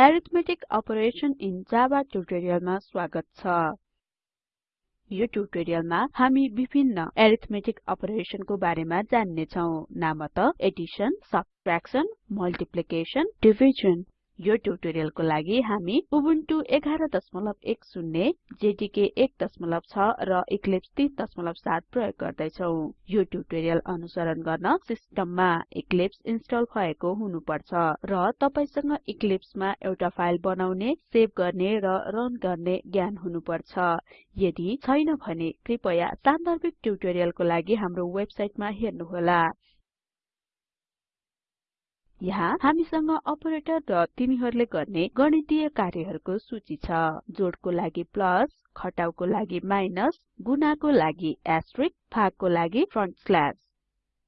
Arithmetic operation in Java ट्युटोरियलमा स्वागत छ। यो ट्युटोरियलमा हामी विभिन्न अरिथमेटिक अपरेसनको बारेमा जान्ने छौं नामत एडिसन सबट्र्याक्सन मल्टिप्लिकेसन डिभिजन यो ट्युटोरियलको लागि हामी उबुन्टु 1110 जेडीके 16 र इक्लिप्स 37 प्रयोग गर्दै छौं यो ट्युटोरियल अनुसरण गर्न सिस्टममा इक्लिप्स इन्स्टल भएको हुनुपर्छ र तपाईसँग इक्लिप्समा एउटा फाइल बनाउने सेभ गर्ने र रन गर्ने ज्ञान हुनुपर्छ। यदि छैन भने कृपया सान्दर्भिक ट्युटोरियलको लागि हाम्रो वेबसाइटमा हेर्नुहोला। यहाँ हामीसँग अपरेटर र तिनीहरूले गर्ने गणितीय कार्यहरूको सूची छ। जोडको लागि प्लस घटाउको लागि माइनस गुणाको लागि एस्टेरिस्क भागको लागि फ्रन्ट स्ल्याश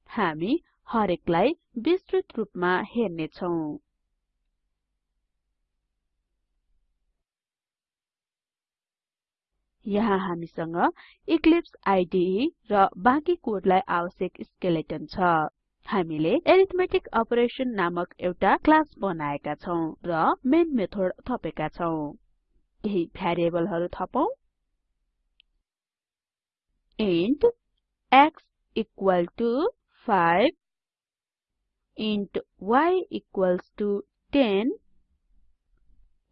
हामी हरेकलाई विस्तृत रूपमा हेर्ने छौं यहाँ हामीसँग इक्लिप्स आईडीई र बाँकी कोडलाई आवश्यक स्केलेटन छ। हामीले अरिथमेटिक अपरेसन नामक एउटा क्लास बनाएका छौं र मेन मेथड थपेका छौं। केही भ्यारिएबलहरु थपौं। Int x equal to 5 int y equals to 10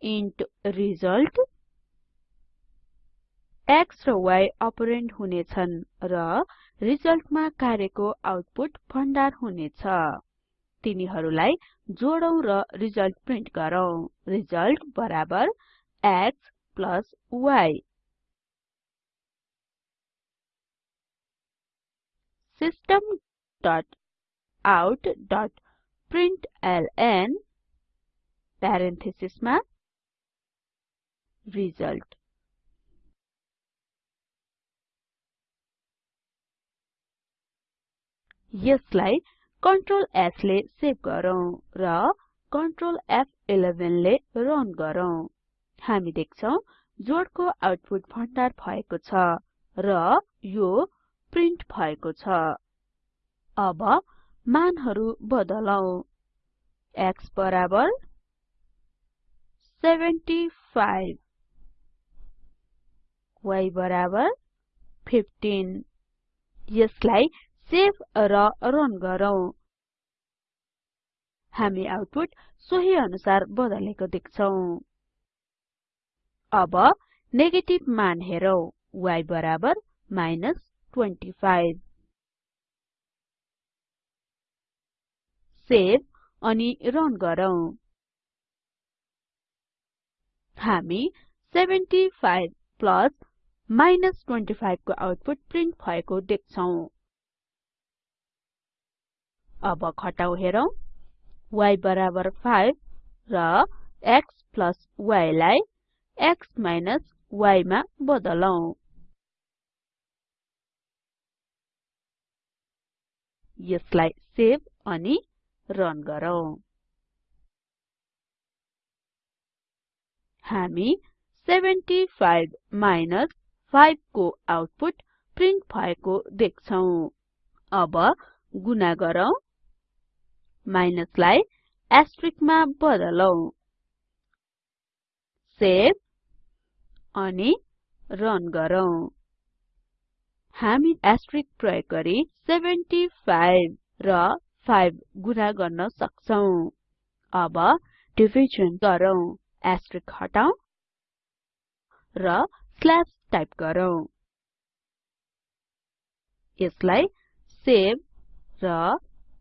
int result x र y अपरेन्ड हुनेछन् र रिजल्टमा कार्यको आउटपुट भण्डार हुनेछ। तिनीहरूलाई जोडौं र रिजल्ट प्रिन्ट गरौँ। रिजल्ट बराबर x y system dot out dot println प्यारेन्थेसिसमा result. यसलाई कन्ट्रोल S ले सेभ गरौँ र कन्ट्रोल F11 ले रन गरौँ। हामी देख्छौं जोडको आउटपुट भण्डार भएको छ र यो प्रिन्ट भएको छ। अब मानहरु बदलौं। X बराबर 75 y बराबर 15 यसलाई सेभ र रन गरौँ। हामी आउटपुट सोही अनुसार बदलेको देख्छौं। अब नेगेटिभ मान हेरौं। y बराबर 25 सेभ अनि रन गरौँ। हामी 75 प्लस 25 को आउटपुट प्रिन्ट भएको देख्छौं। अब घटाउ हेरौं। y बराबर 5 र x y लाई x y मा बदलौं। यसलाई सेभ अनि रन गरौँ। हामी 75 5 को आउटपुट प्रिन्ट भएको देख्छौं। अब गुणा गरौँ। माइनसलाई एस्टेरिस्कमा बदलौं। सेभ अनि रन गरौँ। हामी एस्टेरिस्क प्रयोग गरी 75 र 5 गुणा गर्न सक्छौं। अब डिभिजन गरौँ। एस्टेरिस्क हटाऊ र स्ल्याश टाइप गरौँ। यसलाई सेभ र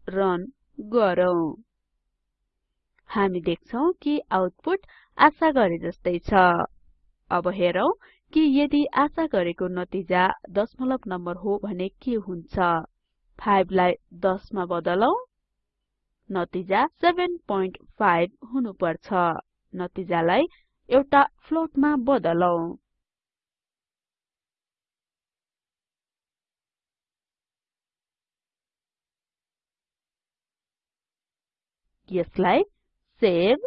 रन गरौँ। हामी देख्छौं कि आउटपुट आशा गरे जस्तै छ। अब हेरौं कि यदि आशा गरेको नतिजा दशमलव नम्बर हो भने के हुन्छ? 5 लाई 10 मा बदलौं नतिजा 75 हुनुपर्छ। नतिजालाई एउटा फ्लोटमा बदलौं। यसलाई सेभ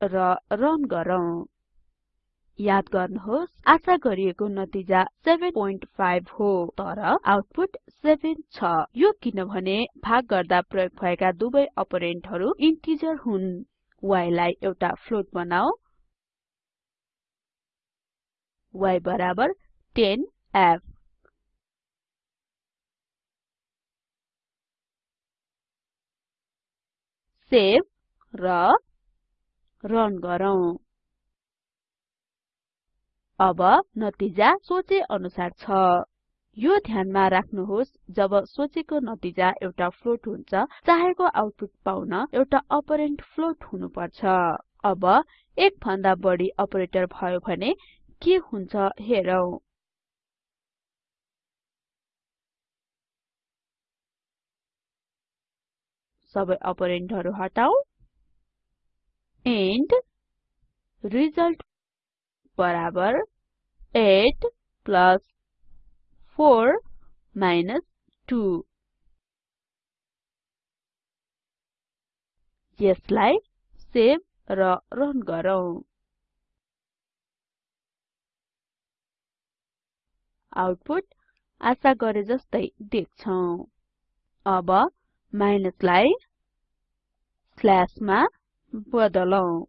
र रन गरौँ। याद गर्नुहोस् आशा गरिएको नतिजा 7.5 हो तर आउटपुट 7 छ। यो किनभने भाग गर्दा प्रयोग भएका दुवै अपरेन्डहरु इन्टिजर हुन्। y लाई एउटा फ्लोट बनाऊ। y बराबर 10f सेभ र रन गरौँ। अब नतिजा सोचे अनुसार छ। यो ध्यानमा राख्नुहोस् जब सोचेको नतिजा एउटा फ्लोट हुन्छ चाहेको आउटपुट पाउन एउटा अपरेन्ड फ्लोट हुनुपर्छ। अब एक भन्दा बढी अपरेटर भयो भने के हुन्छ हेरौं। सबै अपरेन्डहरु हटाऊ। एन्ड रिजल्ट बराबर 8 प्लस 4 माइनस 2 यसलाई सेभ र रन गरौँ। आउटपुट आशा गरे जस्तै देख्छौं। अब माइनसलाई स्ल्याशमा बदलौं।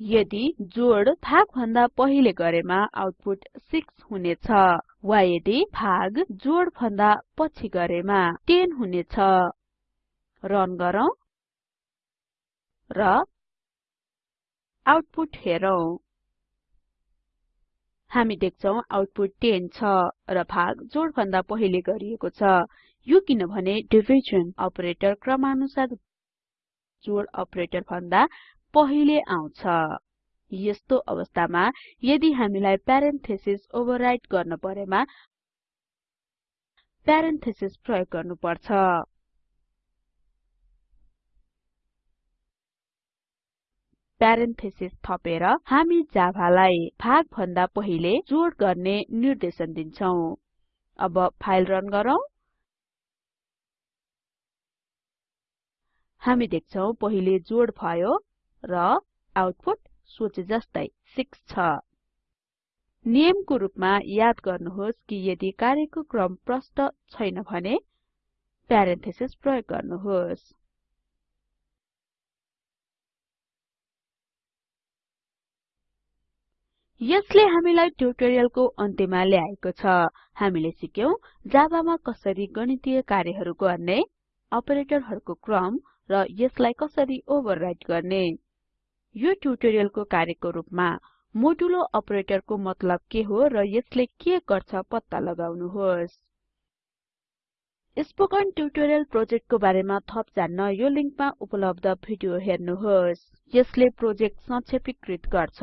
यदि जोड भाग भन्दा पहिले गरेमा आउटपुट 6 हुनेछ वा यदि भाग जोड भन्दा पछि गरेमा 10 हुनेछ रन गरौँ र आउटपुट हेरौं। हामी देख्छौं आउटपुट 10 छ र भाग जोड भन्दा पहिले गरिएको छ। यो किनभने डिभिजन अपरेटर क्रमानुसार जोड अपरेटर भन्दा पहिले आउँछ। यस्तो अवस्थामा यदि हामीलाई प्यारेन्थेसिस ओभरराइट गर्न परेमा प्यारेन्थेसिस प्रयोग गर्नुपर्छ। प्यारेन्थेसिस थपेर हामी जाभालाई भाग भन्दा पहिले जोड गर्ने निर्देशन दिन्छौं। अब फाइल रन गरौँ। हामी देख्छौं पहिले जोड भयो र आउटपुट सोचे जस्तै 6 छ। नियमको रूपमा याद गर्नुहोस् कि यदि कार्यको क्रम प्रष्ट छैन भने प्यारेन्थेसिस प्रयोग गर्नुहोस्। यसले हामीलाई ट्युटोरियलको अन्त्यमा ल्याएको छ। हामीले सिक्यौं जाभामा कसरी गणितीय कार्यहरू गर्ने अपरेटरहरूको क्रम र यसलाई कसरी ओभरराइट गर्ने? यो ट्युटोरियलको कार्यको रूपमा मोडुलो अपरेटरको मतलब के हो र यसले के गर्छ पत्ता लगाउनुहोस्। स्पोकन ट्युटोरियल प्रोजेक्टको बारेमा थप जान्न यो लिंकमा उपलब्ध भिडियो हेर्नुहोस्। यसले प्रोजेक्ट संक्षेपीकृत गर्छ।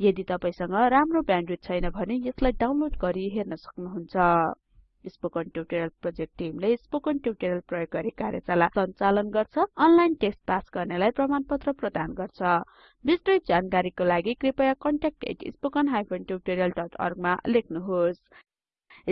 यदि तपाईसँग राम्रो ब्यान्डविड्थ छैन भने यसलाई डाउनलोड गरी हेर्न सक्नुहुन्छ। स्पोकन ट्युटोरियल प्रोजेक्ट टिमले स्पोकन ट्युटोरियल प्रयोग गरी कार्यशाला सञ्चालन गर्छ अनलाइन टेस्ट पास गर्नेलाई प्रमाणपत्र प्रदान गर्छ। विस्तृत जानकारीको लागि कृपया contact@spoken tutorialorg मा लेख्नुहोस्।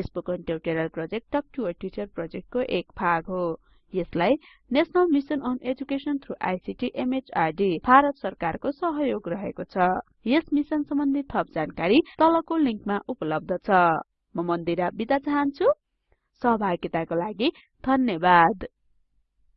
Spoken tutorial project talk to a teacher प्रोजेक्टको एक भाग हो। यसलाई national mission on education through ICT MHRD Bharat सरकारको सहयोग रहेको छ। यस मिशन सम्बन्धी थप जानकारी तलको लिंकमा उपलब्ध छ। म मन्दिरा बिदा चाहन्छु। सहभागिताको लागि धन्यवाद।